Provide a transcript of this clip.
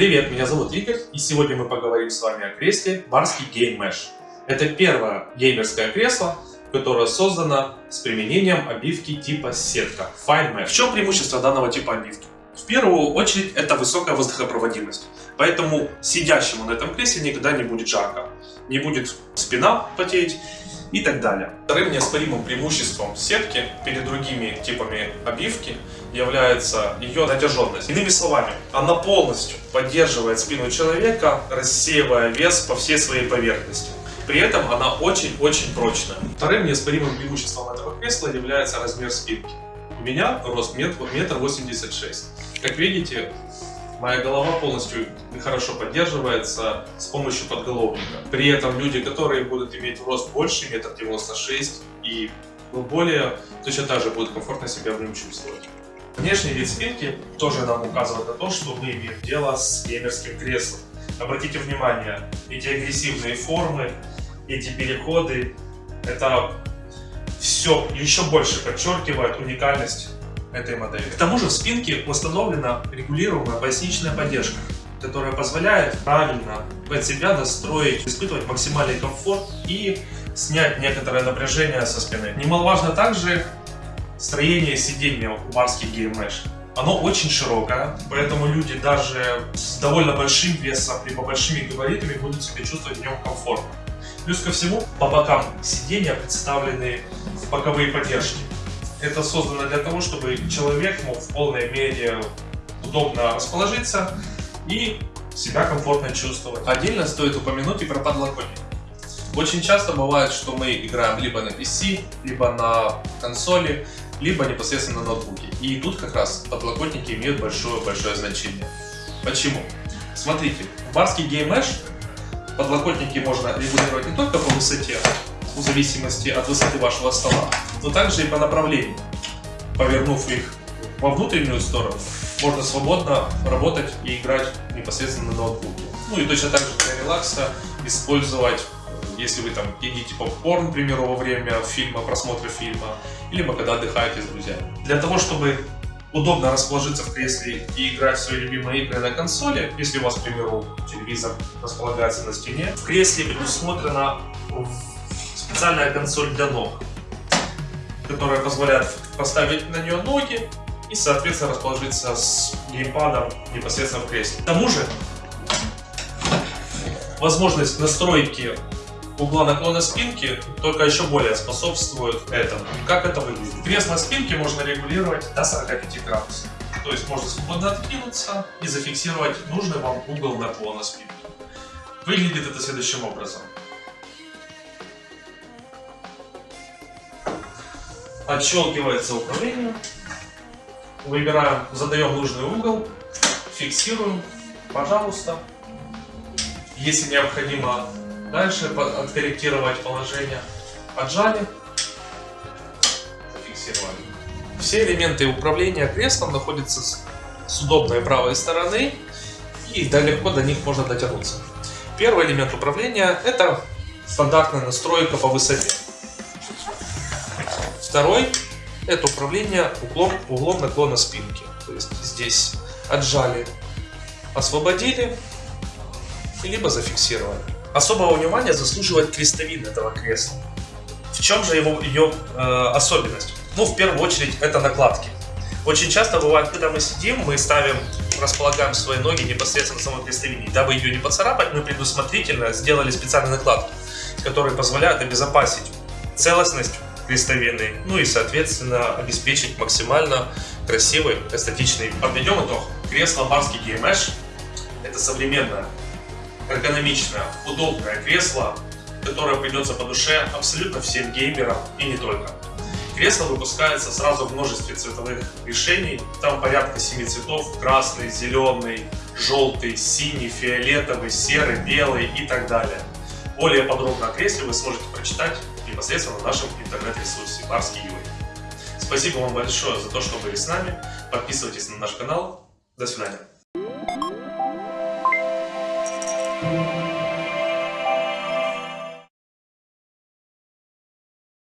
Привет, меня зовут Игорь, и сегодня мы поговорим с вами о кресле Барский Game Mesh. Это первое геймерское кресло, которое создано с применением обивки типа сетка Fine Mesh. В чем преимущество данного типа обивки? В первую очередь это высокая воздухопроводимость, поэтому сидящему на этом кресле никогда не будет жарко, не будет спина потеть и так далее. Вторым неоспоримым преимуществом сетки перед другими типами обивки является ее натяженность. Иными словами, она полностью поддерживает спину человека, рассеивая вес по всей своей поверхности. При этом она очень-очень прочная. Вторым неоспоримым преимуществом этого кресла является размер спинки. У меня рост метр восемьдесят шесть. Как видите, моя голова полностью хорошо поддерживается с помощью подголовника. При этом люди, которые будут иметь рост больше метр девяносто шесть и более, точно так же будут комфортно себя в нем чувствовать. Внешний вид спинки тоже нам указывает на то, что мы имеем дело с геймерским креслом. Обратите внимание, эти агрессивные формы, эти переходы, это все еще больше подчеркивает уникальность этой модели. К тому же в спинке установлена регулируемая поясничная поддержка, которая позволяет правильно под себя настроить, испытывать максимальный комфорт и снять некоторое напряжение со спины. Немаловажно также строение сиденья у барских Mesh. Оно очень широкое, поэтому люди даже с довольно большим весом, либо большими габаритами будут себя чувствовать в нем комфортно. Плюс ко всему, по бокам сиденья представлены боковые поддержки. Это создано для того, чтобы человек мог в полной мере удобно расположиться и себя комфортно чувствовать. Отдельно стоит упомянуть и про подлокотник. Очень часто бывает, что мы играем либо на PC, либо на консоли, либо непосредственно на ноутбуке. И тут как раз подлокотники имеют большое-большое значение. Почему? Смотрите, в барский Mesh подлокотники можно регулировать не только по высоте, в зависимости от высоты вашего стола, но также и по направлению. Повернув их во внутреннюю сторону, можно свободно работать и играть непосредственно на ноутбуке. Ну и точно так же для релакса использовать, если вы там едите попкорн, к примеру, во время фильма, просмотра фильма, либо когда отдыхаете с друзьями. Для того, чтобы удобно расположиться в кресле и играть в свои любимые игры на консоли, если у вас, к примеру, телевизор располагается на стене, в кресле предусмотрена специальная консоль для ног, которая позволяет поставить на нее ноги и, соответственно, расположиться с геймпадом непосредственно в кресле. К тому же, возможность настройки угла наклона спинки только еще более способствует этому. Как это выглядит? Кресло спинки можно регулировать до 45 градусов. То есть можно свободно откинуться и зафиксировать нужный вам угол наклона спинки. Выглядит это следующим образом. Отщелкивается управление. Выбираем, задаем нужный угол, фиксируем, пожалуйста. Если необходимо дальше откорректировать положение, отжали, зафиксировали. Все элементы управления креслом находятся с удобной правой стороны и да, легко до них можно дотянуться. Первый элемент управления это стандартная настройка по высоте. Второй – это управление углом, углом наклона спинки. То есть здесь отжали, освободили, либо зафиксировали. Особого внимания заслуживает крестовин этого кресла. В чем же его, ее э, особенность? Ну, в первую очередь, это накладки. Очень часто бывает, когда мы сидим, мы ставим, располагаем свои ноги непосредственно на самой крестовине. Дабы ее не поцарапать, мы предусмотрительно сделали специальные накладки, которые позволяют обезопасить целостность крестовины, ну и, соответственно, обеспечить максимально красивый, эстетичный. Подведем итог. Кресло Барский GMH – это современное, эргономичное, удобное кресло, которое придется по душе абсолютно всем геймерам и не только. Кресло выпускается сразу в множестве цветовых решений, там порядка 7 цветов, красный, зеленый, желтый, синий, фиолетовый, серый, белый и так далее. Более подробно о кресле вы сможете прочитать непосредственно в нашем интернет-ресурсе Барский UA. Спасибо вам большое за то, что были с нами. Подписывайтесь на наш канал. До свидания.